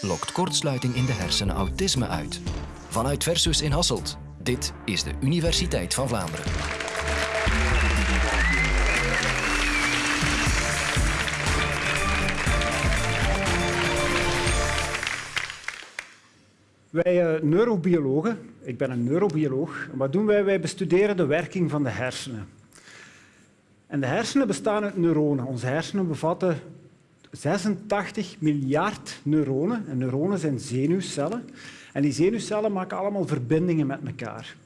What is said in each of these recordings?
Lokt kortsluiting in de hersenen autisme uit? Vanuit Versus in Hasselt. Dit is de Universiteit van Vlaanderen. Wij uh, neurobiologen, ik ben een neurobioloog, wat doen wij? Wij bestuderen de werking van de hersenen. En de hersenen bestaan uit neuronen. Onze hersenen bevatten 86 miljard neuronen. En neuronen zijn zenuwcellen. En die zenuwcellen maken allemaal verbindingen met elkaar.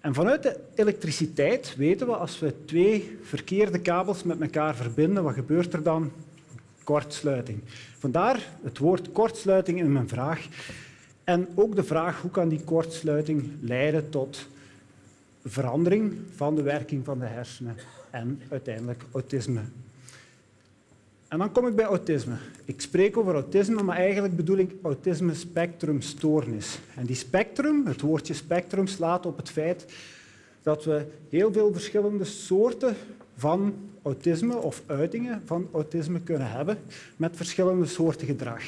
En vanuit de elektriciteit weten we, als we twee verkeerde kabels met elkaar verbinden, wat gebeurt er dan? Kortsluiting. Vandaar het woord kortsluiting in mijn vraag. En ook de vraag hoe kan die kortsluiting leiden tot verandering van de werking van de hersenen en uiteindelijk autisme. En dan kom ik bij autisme. Ik spreek over autisme, maar eigenlijk bedoel ik autisme spectrumstoornis. En die spectrum, het woordje spectrum, slaat op het feit dat we heel veel verschillende soorten van autisme of uitingen van autisme kunnen hebben met verschillende soorten gedrag.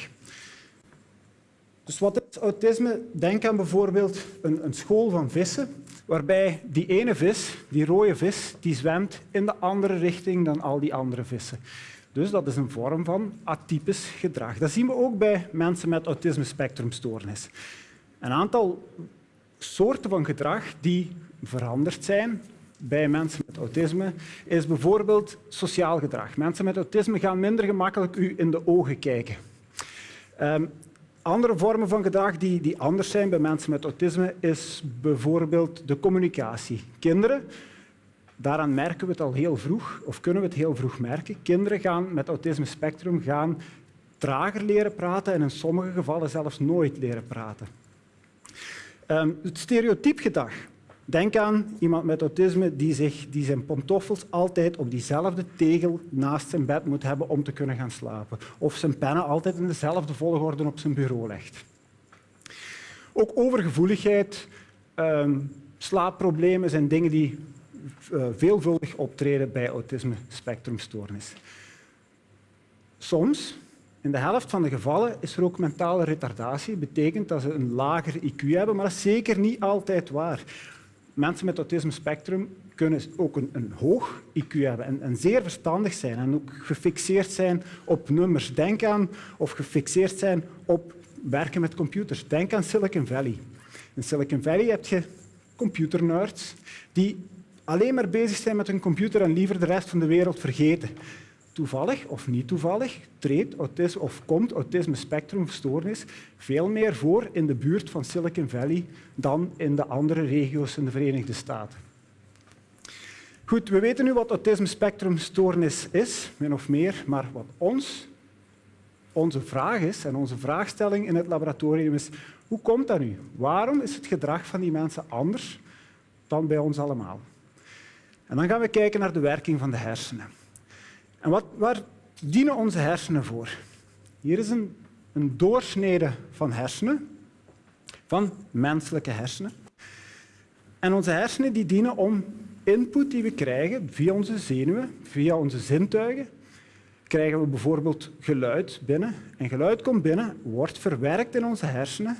Dus wat is autisme? Denk aan bijvoorbeeld een, een, school van vissen, waarbij die ene vis, die rode vis, die zwemt in de andere richting dan al die andere vissen. Dus dat is een vorm van atypisch gedrag. Dat zien we ook bij mensen met autisme-spectrumstoornis. Een aantal soorten van gedrag die veranderd zijn bij mensen met autisme is bijvoorbeeld sociaal gedrag. Mensen met autisme gaan minder gemakkelijk u in de ogen kijken. Um, andere vormen van gedrag die, die anders zijn bij mensen met autisme is bijvoorbeeld de communicatie. Kinderen, daaraan merken we het al heel vroeg, of kunnen we het heel vroeg merken. Kinderen gaan met autisme spectrum gaan trager leren praten en in sommige gevallen zelfs nooit leren praten. Um, het stereotypgedrag Denk aan iemand met autisme die, zich, die zijn pantoffels altijd op diezelfde tegel naast zijn bed moet hebben om te kunnen gaan slapen. Of zijn pennen altijd in dezelfde volgorde op zijn bureau legt. Ook overgevoeligheid, um, slaapproblemen zijn dingen die veelvuldig optreden bij autisme-spectrumstoornis. Soms, in de helft van de gevallen, is er ook mentale retardatie. Dat betekent dat ze een lager IQ hebben, maar dat is zeker niet altijd waar mensen met autisme spectrum kunnen ook een, een hoog IQ hebben en, en, zeer verstandig zijn en ook gefixeerd zijn op nummers. Denk aan of gefixeerd zijn op werken met computers. Denk aan Silicon Valley. In Silicon Valley heb je computernerds die alleen maar bezig zijn met hun computer en liever de rest van de wereld vergeten toevallig of niet toevallig treedt autisme of komt autisme spectrumstoornis veel meer voor in de buurt van Silicon Valley dan in de andere regio's in de Verenigde Staten. Goed, we weten nu wat autisme spectrumstoornis is, min of meer, maar wat ons, onze vraag is en onze vraagstelling in het laboratorium is, hoe komt dat nu? Waarom is het gedrag van die mensen anders dan bij ons allemaal? En dan gaan we kijken naar de werking van de hersenen. En wat, waar dienen onze hersenen voor? Hier is een, een doorsnede van hersenen, van menselijke hersenen. En onze hersenen die dienen om input die we krijgen via onze zenuwen, via onze zintuigen, krijgen we bijvoorbeeld geluid binnen. En geluid komt binnen, wordt verwerkt in onze hersenen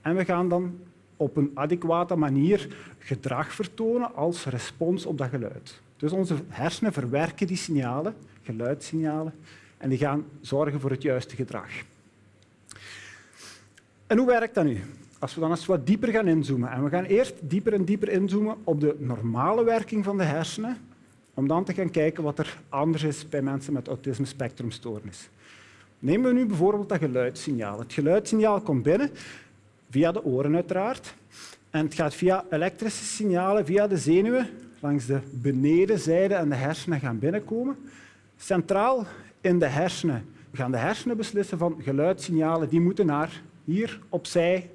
en we gaan dan op een adequate manier gedrag vertonen als respons op dat geluid. Dus onze hersenen verwerken die signalen geluidssignalen en die gaan zorgen voor het juiste gedrag. En hoe werkt dat nu? Als we dan eens wat dieper gaan inzoomen, en we gaan eerst dieper en dieper inzoomen op de normale werking van de hersenen, om dan te gaan kijken wat er anders is bij mensen met autisme spectrumstoornis. Nemen we nu bijvoorbeeld dat geluidssignaal. Het geluidssignaal komt binnen, via de oren uiteraard, en het gaat via elektrische signalen, via de zenuwen, langs de benedenzijde en de hersenen gaan binnenkomen. Centraal in de hersenen. We gaan de hersenen beslissen van geluidssignalen die moeten naar hier opzij,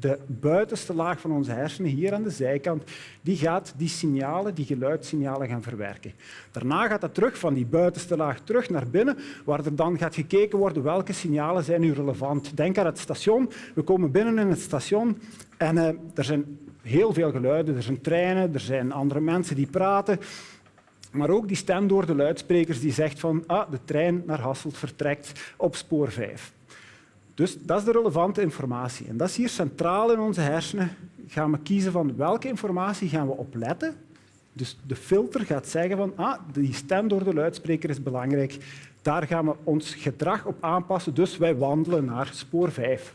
de buitenste laag van onze hersenen, hier aan de zijkant, die gaat die signalen, die geluidssignalen gaan verwerken. Daarna gaat dat terug van die buitenste laag terug naar binnen, waar er dan gaat gekeken worden welke signalen zijn nu relevant. Denk aan het station. We komen binnen in het station en uh, er zijn heel veel geluiden. Er zijn treinen, er zijn andere mensen die praten. Maar ook die stem door de luidsprekers die zegt van ah, de trein naar Hasselt vertrekt op spoor 5. Dus dat is de relevante informatie. En dat is hier centraal in onze hersenen. Gaan we kiezen van welke informatie gaan we opletten. Dus de filter gaat zeggen van ah, die stem door de luidspreker is belangrijk. Daar gaan we ons gedrag op aanpassen. Dus wij wandelen naar spoor 5.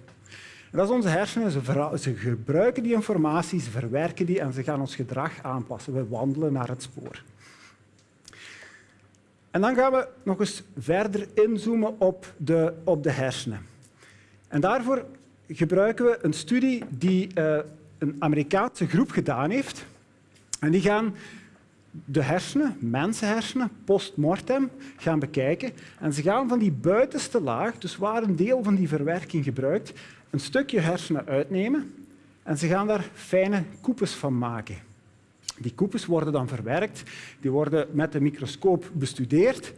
En dat is onze hersenen. Ze, ze gebruiken die informatie, ze verwerken die en ze gaan ons gedrag aanpassen. We wandelen naar het spoor. En dan gaan we nog eens verder inzoomen op de, op de hersenen. En daarvoor gebruiken we een studie die uh, een Amerikaanse groep gedaan heeft. En die gaan de hersenen, mensenhersenen, post-mortem, gaan bekijken. En ze gaan van die buitenste laag, dus waar een deel van die verwerking gebruikt, een stukje hersenen uitnemen en ze gaan daar fijne koepels van maken. Die koepels worden dan verwerkt, die worden met de microscoop bestudeerd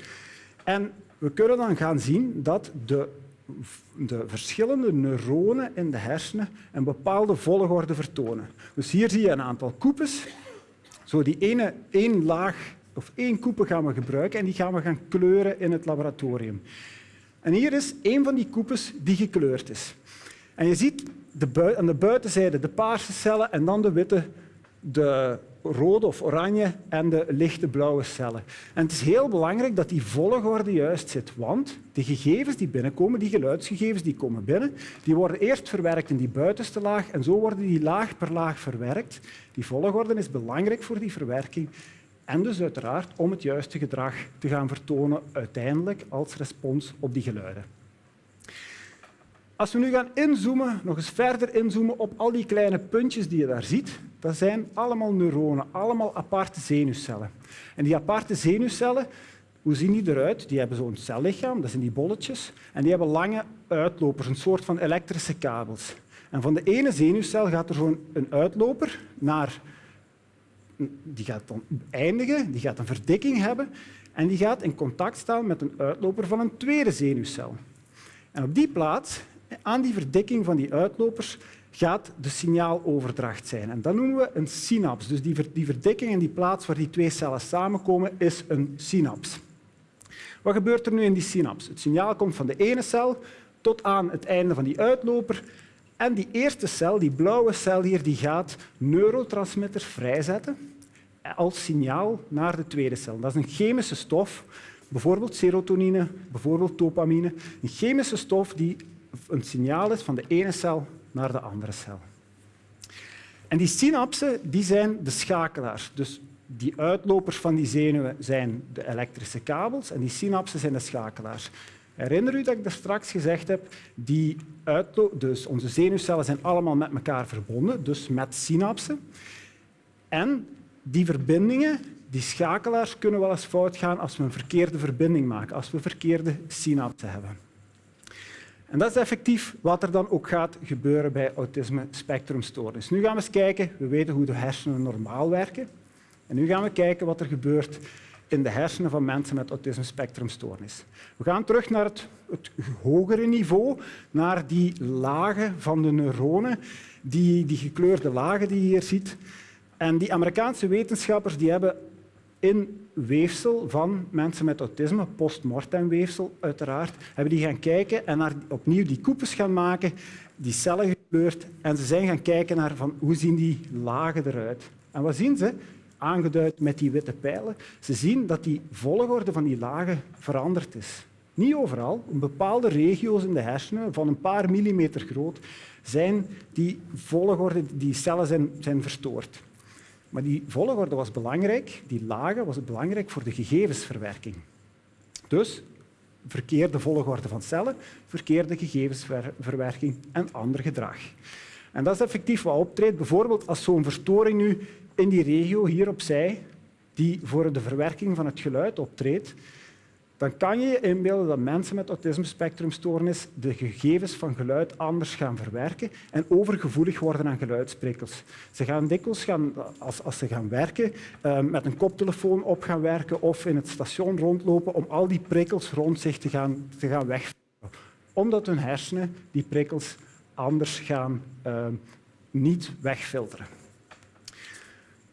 en we kunnen dan gaan zien dat de, de verschillende neuronen in de hersenen een bepaalde volgorde vertonen. Dus hier zie je een aantal koepels. Zo die ene één laag of één koepel gaan we gebruiken en die gaan we gaan kleuren in het laboratorium. En hier is een van die koepels die gekleurd is. En je ziet de aan de buitenzijde de paarse cellen en dan de witte, de rode of oranje en de lichte blauwe cellen. En het is heel belangrijk dat die volgorde juist zit, want de gegevens die binnenkomen, die geluidsgegevens die komen binnen, die worden eerst verwerkt in die buitenste laag en zo worden die laag per laag verwerkt. Die volgorde is belangrijk voor die verwerking en dus uiteraard om het juiste gedrag te gaan vertonen uiteindelijk als respons op die geluiden. Als we nu gaan inzoomen, nog eens verder inzoomen op al die kleine puntjes die je daar ziet, dat zijn allemaal neuronen, allemaal aparte zenuwcellen. En die aparte zenuwcellen, hoe zien die eruit? Die hebben zo'n cellichaam, dat zijn die bolletjes, en die hebben lange uitlopers, een soort van elektrische kabels. En van de ene zenuwcel gaat er zo'n uitloper naar... Die gaat dan eindigen, die gaat een verdikking hebben en die gaat in contact staan met een uitloper van een tweede zenuwcel. En op die plaats aan die verdikking van die uitlopers gaat de signaaloverdracht zijn. En dat noemen we een synaps. Dus die, die verdikking en die plaats waar die twee cellen samenkomen is een synaps. Wat gebeurt er nu in die synaps? Het signaal komt van de ene cel tot aan het einde van die uitloper. En die eerste cel, die blauwe cel hier, die gaat neurotransmitters vrijzetten als signaal naar de tweede cel. Dat is een chemische stof, bijvoorbeeld serotonine, bijvoorbeeld dopamine. Een chemische stof die een signaal is van de ene cel naar de andere cel. En die synapsen die zijn de schakelaars. Dus die uitlopers van die zenuwen zijn de elektrische kabels en die synapsen zijn de schakelaars. Herinner u dat ik daar straks gezegd heb, die dus onze zenuwcellen zijn allemaal met elkaar verbonden, dus met synapsen. En die verbindingen, die schakelaars, kunnen wel eens fout gaan als we een verkeerde verbinding maken, als we verkeerde synapsen hebben. En dat is effectief wat er dan ook gaat gebeuren bij autisme spectrumstoornis. Nu gaan we eens kijken, we weten hoe de hersenen normaal werken. En nu gaan we kijken wat er gebeurt in de hersenen van mensen met autisme spectrumstoornis. We gaan terug naar het, het, hogere niveau, naar die lagen van de neuronen, die, die gekleurde lagen die je hier ziet. En die Amerikaanse wetenschappers die hebben in weefsel van mensen met autisme, postmortem weefsel uiteraard, hebben die gaan kijken en naar, opnieuw die koepels gaan maken, die cellen gekleurd en ze zijn gaan kijken naar van, hoe zien die lagen eruit. En wat zien ze? Aangeduid met die witte pijlen. Ze zien dat die volgorde van die lagen veranderd is. Niet overal. In bepaalde regio's in de hersenen, van een paar millimeter groot, zijn die volgorde, die cellen zijn, zijn verstoord. Maar die volgorde was belangrijk, die lagen was belangrijk voor de gegevensverwerking. Dus verkeerde volgorde van cellen, verkeerde gegevensverwerking en ander gedrag. En dat is effectief wat optreedt. Bijvoorbeeld als zo'n verstoring nu in die regio hier opzij, die voor de verwerking van het geluid optreedt, dan kan je je inbeelden dat mensen met autisme-spectrumstoornis de gegevens van geluid anders gaan verwerken en overgevoelig worden aan geluidsprikkels. Ze gaan dikwijls, gaan, als, als ze gaan werken, uh, met een koptelefoon op gaan werken of in het station rondlopen om al die prikkels rond zich te gaan, te gaan wegfilteren. Omdat hun hersenen die prikkels anders gaan uh, niet wegfilteren.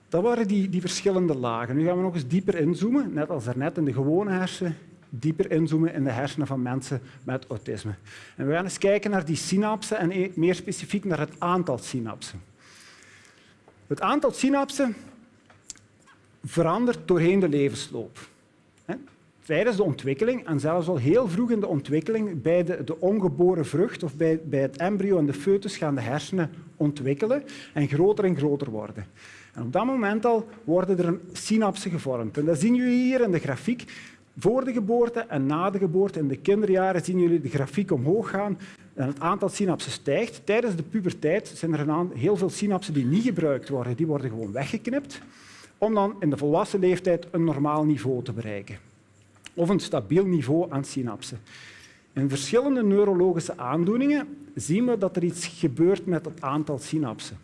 Dat waren die, die verschillende lagen. Nu gaan we nog eens dieper inzoomen. Net als daarnet in de gewone hersenen dieper inzoomen in de hersenen van mensen met autisme. En we gaan eens kijken naar die synapsen en e- meer specifiek naar het aantal synapsen. Het aantal synapsen verandert doorheen de levensloop. Tijdens de ontwikkeling, en zelfs al heel vroeg in de ontwikkeling, bij de, de ongeboren vrucht of bij, bij het embryo en de foetus gaan de hersenen ontwikkelen en groter en groter worden. En op dat moment al worden er synapsen gevormd. En dat zien jullie hier in de grafiek. Voor de geboorte en na de geboorte, in de kinderjaren, zien jullie de grafiek omhoog gaan en het aantal synapsen stijgt. Tijdens de puberteit zijn er heel veel synapsen die niet gebruikt worden. Die worden gewoon weggeknipt om dan in de volwassen leeftijd een normaal niveau te bereiken. Of een stabiel niveau aan synapsen. In verschillende neurologische aandoeningen zien we dat er iets gebeurt met het aantal synapsen.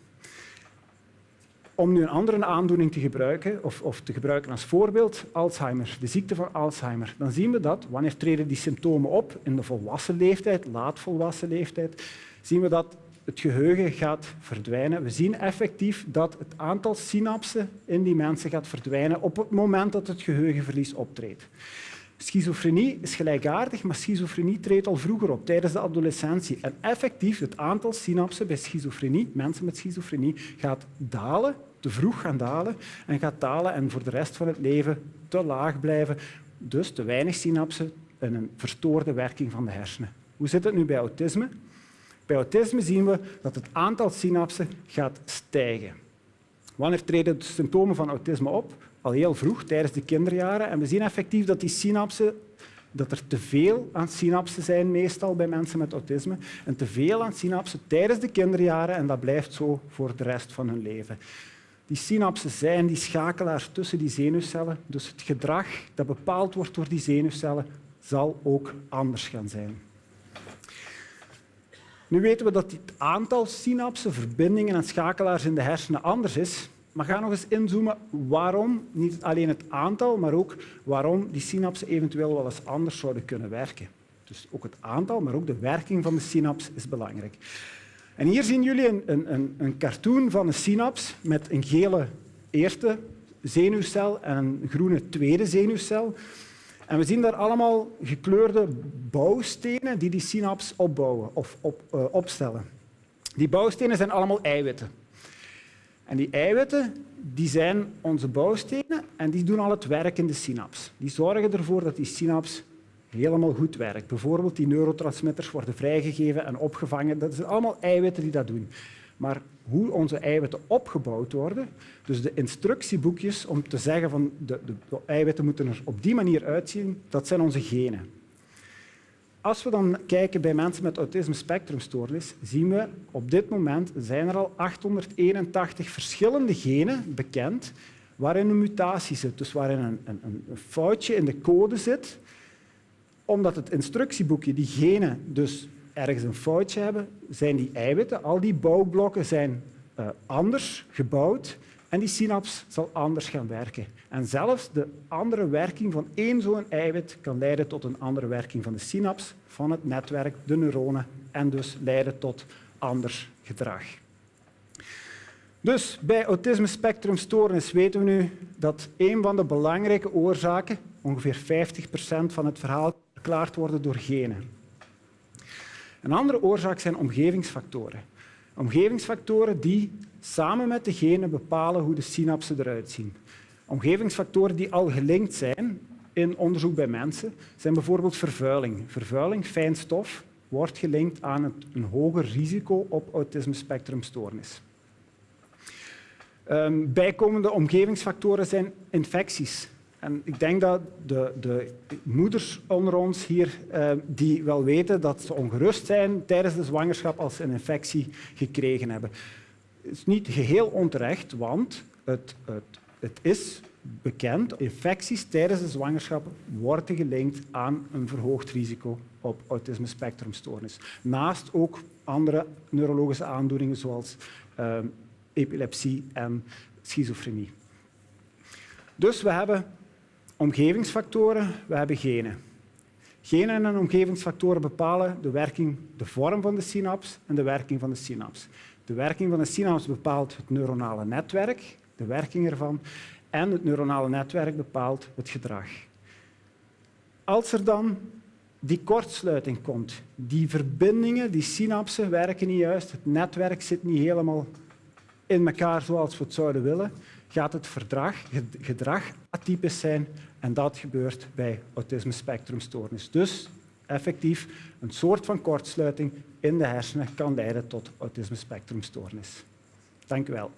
Om nu een andere aandoening te gebruiken, of, of, te gebruiken als voorbeeld, Alzheimer, de ziekte van Alzheimer, dan zien we dat wanneer treden die symptomen op in de volwassen leeftijd, laatvolwassen leeftijd, zien we dat het geheugen gaat verdwijnen. We zien effectief dat het aantal synapsen in die mensen gaat verdwijnen op het moment dat het geheugenverlies optreedt. Schizofrenie is gelijkaardig, maar schizofrenie treedt al vroeger op, tijdens de adolescentie. En effectief, het aantal synapsen bij schizofrenie, mensen met schizofrenie, gaat dalen, te vroeg gaan dalen, en gaat dalen en voor de rest van het leven te laag blijven. Dus te weinig synapsen en een verstoorde werking van de hersenen. Hoe zit het nu bij autisme? Bij autisme zien we dat het aantal synapsen gaat stijgen. Wanneer treden de symptomen van autisme op? Al heel vroeg, tijdens de kinderjaren. En we zien effectief dat die synapsen dat er te veel aan synapsen zijn, meestal bij mensen met autisme, en te veel aan synapsen tijdens de kinderjaren, en dat blijft zo voor de rest van hun leven. Die synapsen zijn die schakelaars tussen die zenuwcellen, dus het gedrag dat bepaald wordt door die zenuwcellen zal ook anders gaan zijn. Nu weten we dat het aantal synapsen, verbindingen en schakelaars in de hersenen anders is, maar ga nog eens inzoomen waarom, niet alleen het aantal, maar ook waarom die synapsen eventueel wel eens anders zouden kunnen werken. Dus ook het aantal, maar ook de werking van de synaps is belangrijk. En hier zien jullie een, een, een cartoon van een synaps met een gele eerste zenuwcel en een groene tweede zenuwcel. En we zien daar allemaal gekleurde bouwstenen die die synaps opbouwen of op, uh, opstellen. Die bouwstenen zijn allemaal eiwitten. En die eiwitten die zijn onze bouwstenen en die doen al het werk in de synaps. Die zorgen ervoor dat die synaps helemaal goed werkt. Bijvoorbeeld die neurotransmitters worden vrijgegeven en opgevangen. Dat zijn allemaal eiwitten die dat doen. Maar hoe onze eiwitten opgebouwd worden, dus de instructieboekjes om te zeggen van de, de, de eiwitten moeten er op die manier uitzien, dat zijn onze genen. Als we dan kijken bij mensen met autisme spectrumstoornis, zien we op dit moment zijn er al 881 verschillende genen bekend waarin een mutatie zit, dus waarin een, een, een foutje in de code zit, omdat het instructieboekje die genen dus ergens een foutje hebben, zijn die eiwitten, al die bouwblokken zijn uh, anders gebouwd en die synaps zal anders gaan werken. En zelfs de andere werking van één zo'n eiwit kan leiden tot een andere werking van de synaps, van het netwerk, de neuronen, en dus leiden tot anders gedrag. Dus bij autisme spectrumstoornis weten we nu dat een van de belangrijke oorzaken, ongeveer 50 procent van het verhaal, verklaard worden door genen. Een andere oorzaak zijn omgevingsfactoren. Omgevingsfactoren die samen met de genen bepalen hoe de synapsen eruit zien. Omgevingsfactoren die al gelinkt zijn in onderzoek bij mensen zijn bijvoorbeeld vervuiling. Vervuiling, fijn stof, wordt gelinkt aan een hoger risico op autisme-spectrumstoornis. Um, bijkomende omgevingsfactoren zijn infecties. En ik denk dat de, de moeders onder ons hier uh, die wel weten dat ze ongerust zijn tijdens de zwangerschap als ze een infectie gekregen hebben. Is niet geheel onterecht, want het, het, het is bekend. Infecties tijdens de zwangerschap worden gelinkt aan een verhoogd risico op autisme spectrumstoornis. Naast ook andere neurologische aandoeningen zoals uh, epilepsie en schizofrenie. Dus we hebben omgevingsfactoren, we hebben genen. Genen en omgevingsfactoren bepalen de werking, de vorm van de synaps en de werking van de synaps. De werking van de synaps bepaalt het neuronale netwerk, de werking ervan, en het neuronale netwerk bepaalt het gedrag. Als er dan die kortsluiting komt, die verbindingen, die synapsen werken niet juist, het netwerk zit niet helemaal in elkaar zoals we het zouden willen, gaat het gedrag atypisch zijn en dat gebeurt bij autisme spectrumstoornis. Dus effectief een soort van kortsluiting in de hersenen kan leiden tot autisme spectrumstoornis. Dank u wel.